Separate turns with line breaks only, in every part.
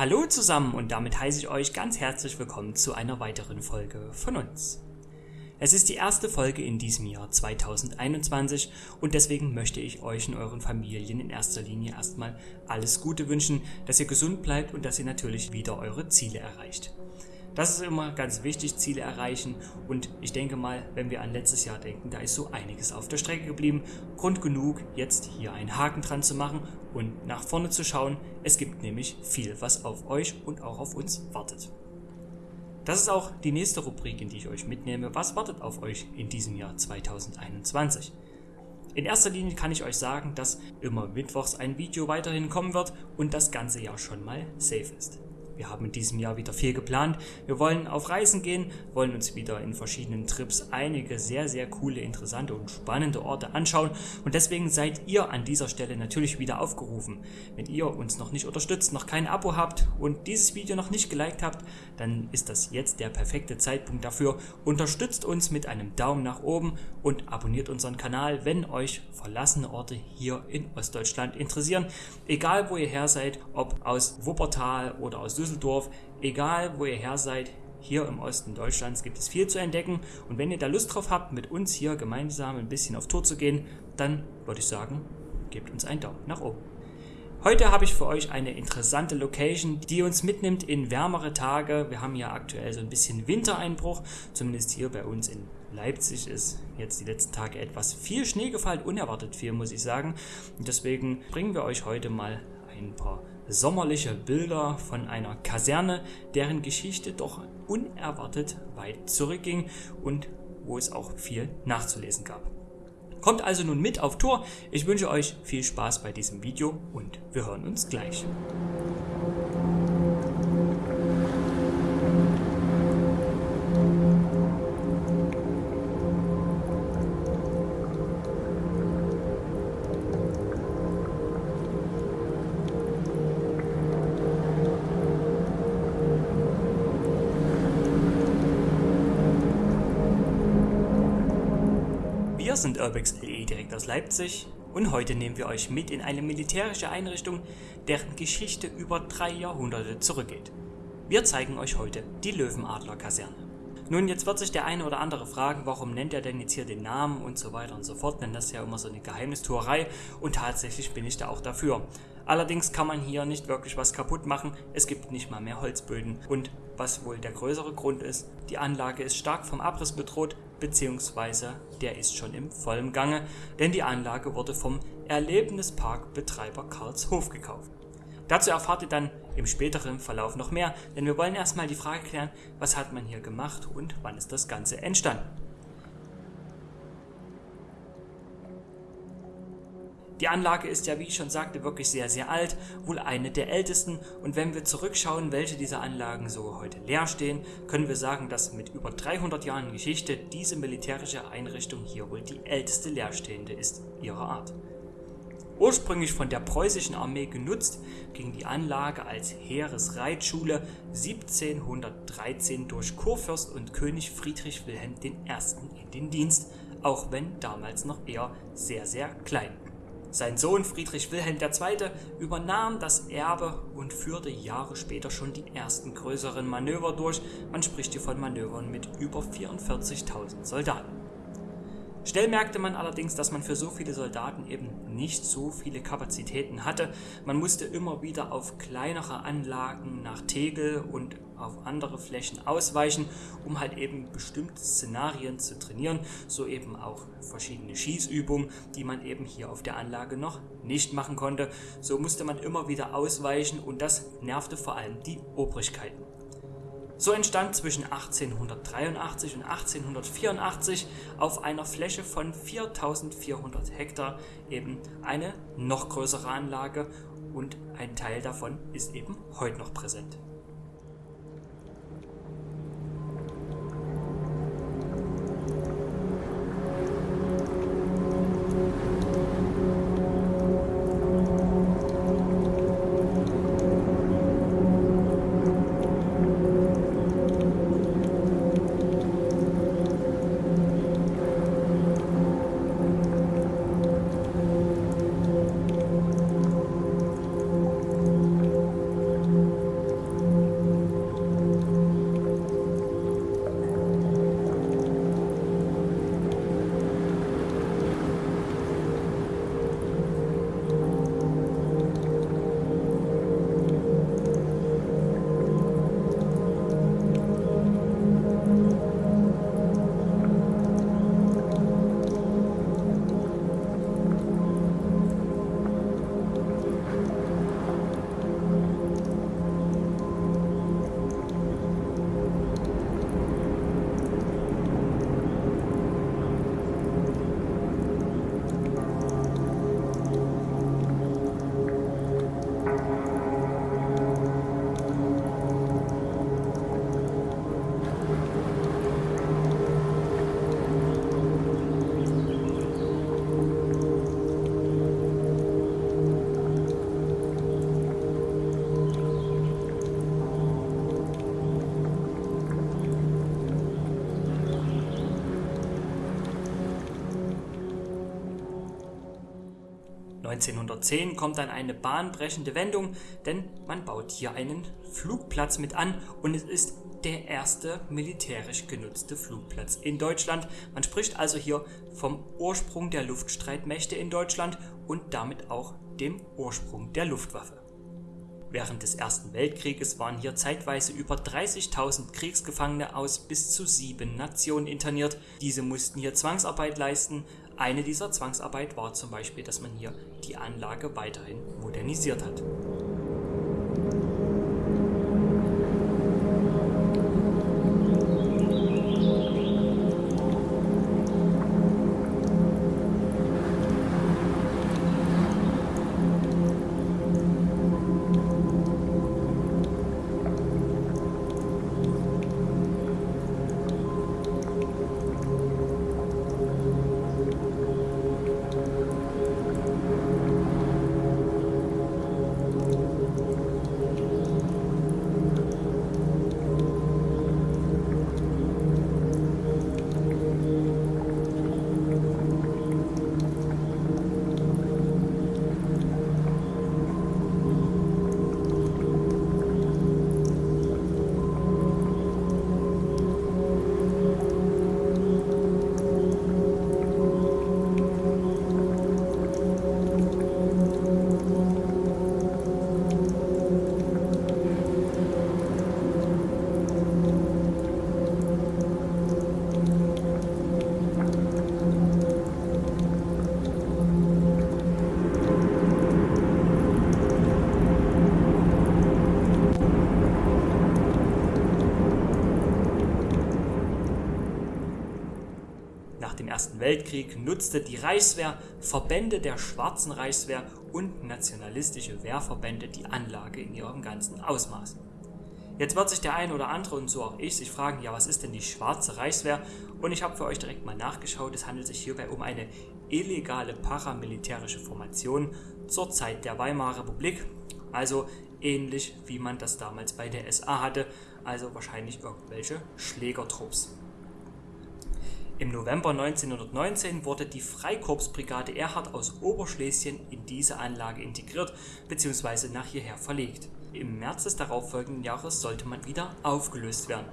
Hallo zusammen und damit heiße ich euch ganz herzlich willkommen zu einer weiteren Folge von uns. Es ist die erste Folge in diesem Jahr 2021 und deswegen möchte ich euch und euren Familien in erster Linie erstmal alles Gute wünschen, dass ihr gesund bleibt und dass ihr natürlich wieder eure Ziele erreicht. Das ist immer ganz wichtig, Ziele erreichen. Und ich denke mal, wenn wir an letztes Jahr denken, da ist so einiges auf der Strecke geblieben. Grund genug, jetzt hier einen Haken dran zu machen und nach vorne zu schauen. Es gibt nämlich viel, was auf euch und auch auf uns wartet. Das ist auch die nächste Rubrik, in die ich euch mitnehme. Was wartet auf euch in diesem Jahr 2021? In erster Linie kann ich euch sagen, dass immer mittwochs ein Video weiterhin kommen wird und das ganze Jahr schon mal safe ist. Wir haben in diesem Jahr wieder viel geplant. Wir wollen auf Reisen gehen, wollen uns wieder in verschiedenen Trips einige sehr, sehr coole, interessante und spannende Orte anschauen. Und deswegen seid ihr an dieser Stelle natürlich wieder aufgerufen. Wenn ihr uns noch nicht unterstützt, noch kein Abo habt und dieses Video noch nicht geliked habt, dann ist das jetzt der perfekte Zeitpunkt dafür. Unterstützt uns mit einem Daumen nach oben und abonniert unseren Kanal, wenn euch verlassene Orte hier in Ostdeutschland interessieren. Egal wo ihr her seid, ob aus Wuppertal oder aus Düsseldorf Düsseldorf, egal wo ihr her seid, hier im Osten Deutschlands gibt es viel zu entdecken und wenn ihr da Lust drauf habt, mit uns hier gemeinsam ein bisschen auf Tour zu gehen, dann würde ich sagen, gebt uns einen Daumen nach oben. Heute habe ich für euch eine interessante Location, die uns mitnimmt in wärmere Tage. Wir haben ja aktuell so ein bisschen Wintereinbruch, zumindest hier bei uns in Leipzig ist jetzt die letzten Tage etwas viel Schnee gefallen, unerwartet viel, muss ich sagen. Und deswegen bringen wir euch heute mal ein paar sommerliche Bilder von einer Kaserne, deren Geschichte doch unerwartet weit zurückging und wo es auch viel nachzulesen gab. Kommt also nun mit auf Tour. Ich wünsche euch viel Spaß bei diesem Video und wir hören uns gleich. Wir sind Urbex LE direkt aus Leipzig und heute nehmen wir euch mit in eine militärische Einrichtung, deren Geschichte über drei Jahrhunderte zurückgeht. Wir zeigen euch heute die Löwenadler-Kaserne. Nun, jetzt wird sich der eine oder andere fragen, warum nennt er denn jetzt hier den Namen und so weiter und so fort, denn das ist ja immer so eine Geheimnistuerei und tatsächlich bin ich da auch dafür. Allerdings kann man hier nicht wirklich was kaputt machen, es gibt nicht mal mehr Holzböden und was wohl der größere Grund ist, die Anlage ist stark vom Abriss bedroht, beziehungsweise der ist schon im vollen Gange, denn die Anlage wurde vom Erlebnisparkbetreiber Karlshof gekauft. Dazu erfahrt ihr dann im späteren Verlauf noch mehr, denn wir wollen erstmal die Frage klären, was hat man hier gemacht und wann ist das Ganze entstanden. Die Anlage ist ja, wie ich schon sagte, wirklich sehr, sehr alt, wohl eine der ältesten. Und wenn wir zurückschauen, welche dieser Anlagen so heute leer stehen, können wir sagen, dass mit über 300 Jahren Geschichte diese militärische Einrichtung hier wohl die älteste leerstehende ist ihrer Art. Ursprünglich von der preußischen Armee genutzt, ging die Anlage als Heeresreitschule 1713 durch Kurfürst und König Friedrich Wilhelm I. in den Dienst, auch wenn damals noch eher sehr, sehr klein. Sein Sohn Friedrich Wilhelm II. übernahm das Erbe und führte Jahre später schon die ersten größeren Manöver durch. Man spricht hier von Manövern mit über 44.000 Soldaten. Schnell merkte man allerdings, dass man für so viele Soldaten eben nicht so viele Kapazitäten hatte. Man musste immer wieder auf kleinere Anlagen nach Tegel und auf andere Flächen ausweichen, um halt eben bestimmte Szenarien zu trainieren, so eben auch verschiedene Schießübungen, die man eben hier auf der Anlage noch nicht machen konnte. So musste man immer wieder ausweichen und das nervte vor allem die Obrigkeiten. So entstand zwischen 1883 und 1884 auf einer Fläche von 4400 Hektar eben eine noch größere Anlage und ein Teil davon ist eben heute noch präsent. 1910 kommt dann eine bahnbrechende Wendung, denn man baut hier einen Flugplatz mit an und es ist der erste militärisch genutzte Flugplatz in Deutschland. Man spricht also hier vom Ursprung der Luftstreitmächte in Deutschland und damit auch dem Ursprung der Luftwaffe. Während des Ersten Weltkrieges waren hier zeitweise über 30.000 Kriegsgefangene aus bis zu sieben Nationen interniert. Diese mussten hier Zwangsarbeit leisten. Eine dieser Zwangsarbeit war zum Beispiel, dass man hier die Anlage weiterhin modernisiert hat. Ersten Weltkrieg nutzte die Reichswehr, Verbände der Schwarzen Reichswehr und nationalistische Wehrverbände die Anlage in ihrem ganzen Ausmaß. Jetzt wird sich der ein oder andere und so auch ich sich fragen, ja, was ist denn die Schwarze Reichswehr? Und ich habe für euch direkt mal nachgeschaut, es handelt sich hierbei um eine illegale paramilitärische Formation zur Zeit der Weimarer Republik, also ähnlich wie man das damals bei der SA hatte, also wahrscheinlich irgendwelche Schlägertrupps. Im November 1919 wurde die Freikorpsbrigade Erhard aus Oberschlesien in diese Anlage integriert bzw. nach hierher verlegt. Im März des darauffolgenden Jahres sollte man wieder aufgelöst werden.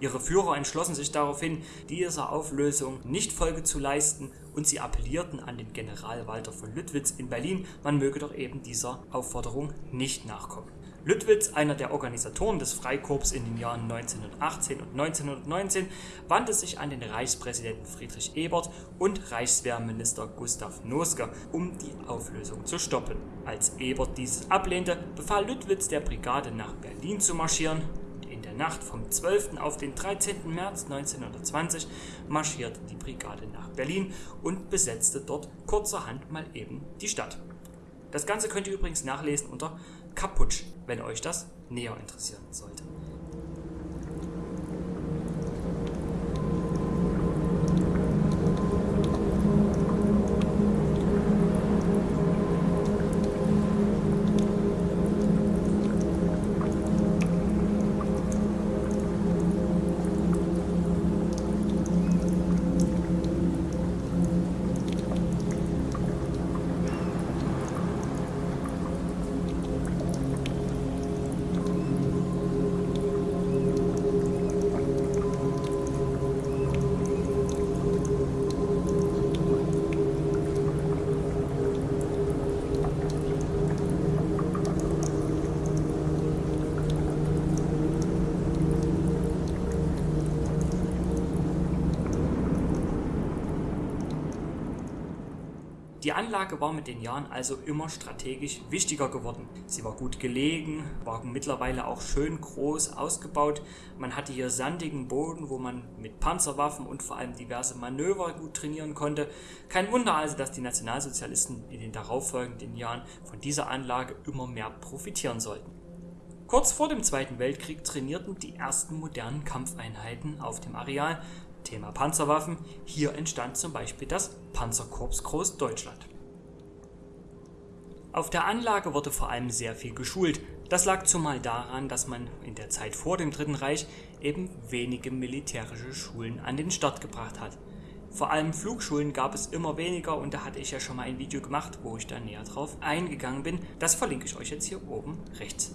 Ihre Führer entschlossen sich daraufhin, dieser Auflösung nicht Folge zu leisten und sie appellierten an den General Walter von Lüttwitz in Berlin, man möge doch eben dieser Aufforderung nicht nachkommen. Lüttwitz, einer der Organisatoren des Freikorps in den Jahren 1918 und 1919, wandte sich an den Reichspräsidenten Friedrich Ebert und Reichswehrminister Gustav Noske, um die Auflösung zu stoppen. Als Ebert dieses ablehnte, befahl Lüttwitz der Brigade nach Berlin zu marschieren. In der Nacht vom 12. auf den 13. März 1920 marschierte die Brigade nach Berlin und besetzte dort kurzerhand mal eben die Stadt. Das Ganze könnt ihr übrigens nachlesen unter Kaputsch, wenn euch das näher interessieren sollte. Die Anlage war mit den Jahren also immer strategisch wichtiger geworden. Sie war gut gelegen, war mittlerweile auch schön groß ausgebaut. Man hatte hier sandigen Boden, wo man mit Panzerwaffen und vor allem diverse Manöver gut trainieren konnte. Kein Wunder also, dass die Nationalsozialisten in den darauffolgenden Jahren von dieser Anlage immer mehr profitieren sollten. Kurz vor dem Zweiten Weltkrieg trainierten die ersten modernen Kampfeinheiten auf dem Areal Thema Panzerwaffen. Hier entstand zum Beispiel das Panzerkorps Großdeutschland. Auf der Anlage wurde vor allem sehr viel geschult. Das lag zumal daran, dass man in der Zeit vor dem Dritten Reich eben wenige militärische Schulen an den Start gebracht hat. Vor allem Flugschulen gab es immer weniger und da hatte ich ja schon mal ein Video gemacht, wo ich da näher drauf eingegangen bin. Das verlinke ich euch jetzt hier oben rechts.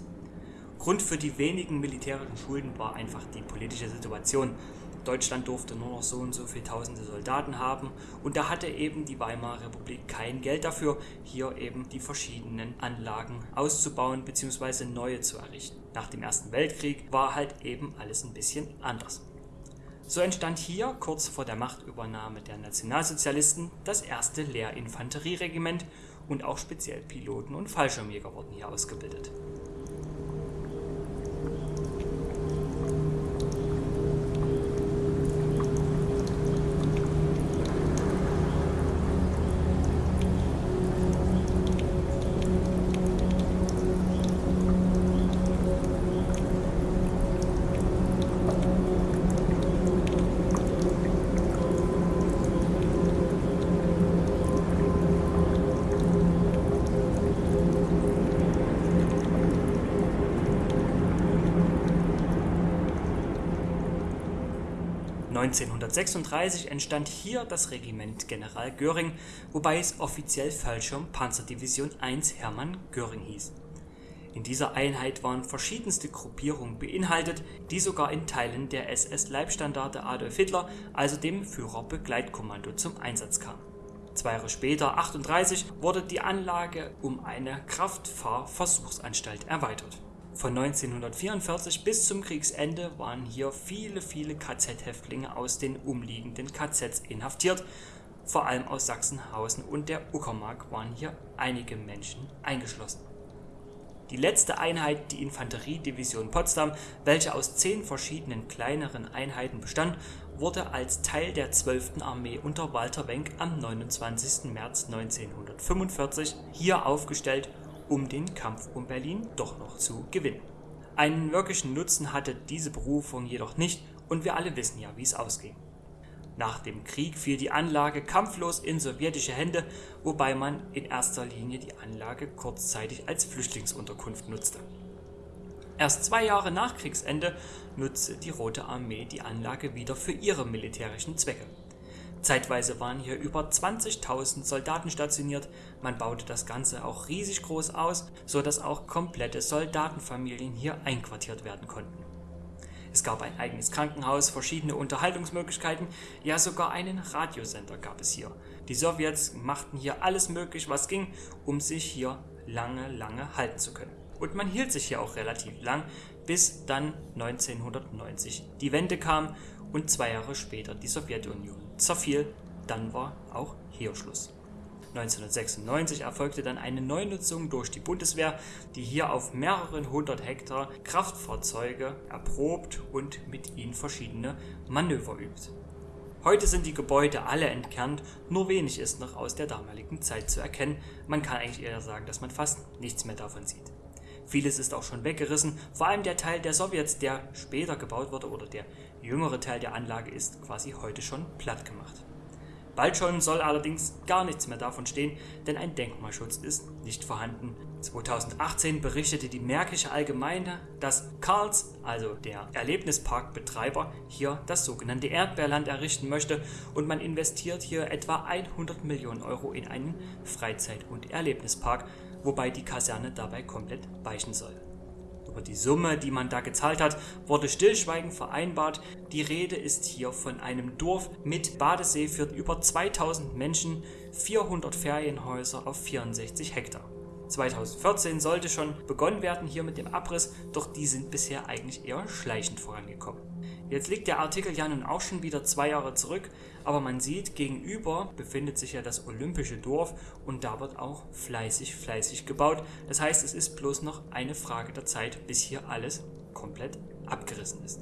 Grund für die wenigen militärischen Schulen war einfach die politische Situation. Deutschland durfte nur noch so und so viele tausende Soldaten haben und da hatte eben die Weimarer Republik kein Geld dafür, hier eben die verschiedenen Anlagen auszubauen bzw. neue zu errichten. Nach dem Ersten Weltkrieg war halt eben alles ein bisschen anders. So entstand hier, kurz vor der Machtübernahme der Nationalsozialisten, das erste Lehrinfanterieregiment und auch speziell Piloten und Fallschirmjäger wurden hier ausgebildet. 1936 entstand hier das Regiment General Göring, wobei es offiziell Fallschirm-Panzerdivision 1 Hermann Göring hieß. In dieser Einheit waren verschiedenste Gruppierungen beinhaltet, die sogar in Teilen der SS-Leibstandarte Adolf Hitler, also dem Führerbegleitkommando, zum Einsatz kamen. Zwei Jahre später, 1938, wurde die Anlage um eine Kraftfahrversuchsanstalt erweitert von 1944 bis zum Kriegsende waren hier viele, viele KZ-Häftlinge aus den umliegenden KZs inhaftiert. Vor allem aus Sachsenhausen und der Uckermark waren hier einige Menschen eingeschlossen. Die letzte Einheit, die Infanteriedivision Potsdam, welche aus zehn verschiedenen kleineren Einheiten bestand, wurde als Teil der 12. Armee unter Walter Wenck am 29. März 1945 hier aufgestellt um den Kampf um Berlin doch noch zu gewinnen. Einen wirklichen Nutzen hatte diese Berufung jedoch nicht und wir alle wissen ja, wie es ausging. Nach dem Krieg fiel die Anlage kampflos in sowjetische Hände, wobei man in erster Linie die Anlage kurzzeitig als Flüchtlingsunterkunft nutzte. Erst zwei Jahre nach Kriegsende nutzte die Rote Armee die Anlage wieder für ihre militärischen Zwecke. Zeitweise waren hier über 20.000 Soldaten stationiert, man baute das Ganze auch riesig groß aus, so dass auch komplette Soldatenfamilien hier einquartiert werden konnten. Es gab ein eigenes Krankenhaus, verschiedene Unterhaltungsmöglichkeiten, ja sogar einen Radiosender gab es hier. Die Sowjets machten hier alles möglich, was ging, um sich hier lange, lange halten zu können. Und man hielt sich hier auch relativ lang, bis dann 1990 die Wende kam und zwei Jahre später die Sowjetunion zerfiel, dann war auch hier Schluss. 1996 erfolgte dann eine Neunutzung durch die Bundeswehr, die hier auf mehreren hundert Hektar Kraftfahrzeuge erprobt und mit ihnen verschiedene Manöver übt. Heute sind die Gebäude alle entkernt, nur wenig ist noch aus der damaligen Zeit zu erkennen. Man kann eigentlich eher sagen, dass man fast nichts mehr davon sieht. Vieles ist auch schon weggerissen, vor allem der Teil der Sowjets, der später gebaut wurde oder der jüngere Teil der Anlage ist quasi heute schon platt gemacht. Bald schon soll allerdings gar nichts mehr davon stehen, denn ein Denkmalschutz ist nicht vorhanden. 2018 berichtete die Märkische Allgemeine, dass Karls, also der Erlebnisparkbetreiber, hier das sogenannte Erdbeerland errichten möchte und man investiert hier etwa 100 Millionen Euro in einen Freizeit- und Erlebnispark, wobei die Kaserne dabei komplett weichen soll. Über die Summe, die man da gezahlt hat, wurde stillschweigend vereinbart. Die Rede ist hier von einem Dorf mit Badesee für über 2000 Menschen, 400 Ferienhäuser auf 64 Hektar. 2014 sollte schon begonnen werden hier mit dem Abriss, doch die sind bisher eigentlich eher schleichend vorangekommen. Jetzt liegt der Artikel ja nun auch schon wieder zwei Jahre zurück, aber man sieht, gegenüber befindet sich ja das Olympische Dorf und da wird auch fleißig, fleißig gebaut. Das heißt, es ist bloß noch eine Frage der Zeit, bis hier alles komplett abgerissen ist.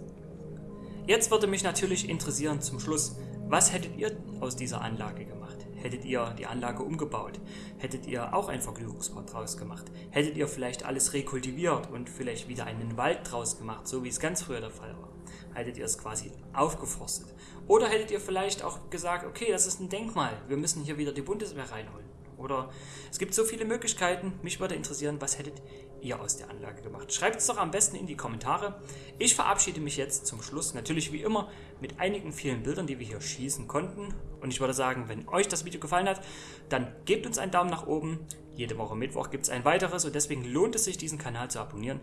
Jetzt würde mich natürlich interessieren zum Schluss, was hättet ihr aus dieser Anlage gemacht? Hättet ihr die Anlage umgebaut? Hättet ihr auch ein Vergnügungspark draus gemacht? Hättet ihr vielleicht alles rekultiviert und vielleicht wieder einen Wald draus gemacht, so wie es ganz früher der Fall war? Hättet ihr es quasi aufgeforstet? Oder hättet ihr vielleicht auch gesagt, okay, das ist ein Denkmal, wir müssen hier wieder die Bundeswehr reinholen? Oder es gibt so viele Möglichkeiten. Mich würde interessieren, was hättet ihr aus der Anlage gemacht? Schreibt es doch am besten in die Kommentare. Ich verabschiede mich jetzt zum Schluss, natürlich wie immer, mit einigen vielen Bildern, die wir hier schießen konnten. Und ich würde sagen, wenn euch das Video gefallen hat, dann gebt uns einen Daumen nach oben. Jede Woche Mittwoch gibt es ein weiteres und deswegen lohnt es sich, diesen Kanal zu abonnieren.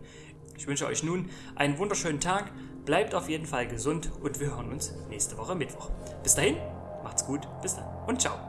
Ich wünsche euch nun einen wunderschönen Tag, bleibt auf jeden Fall gesund und wir hören uns nächste Woche Mittwoch. Bis dahin, macht's gut, bis dann und ciao.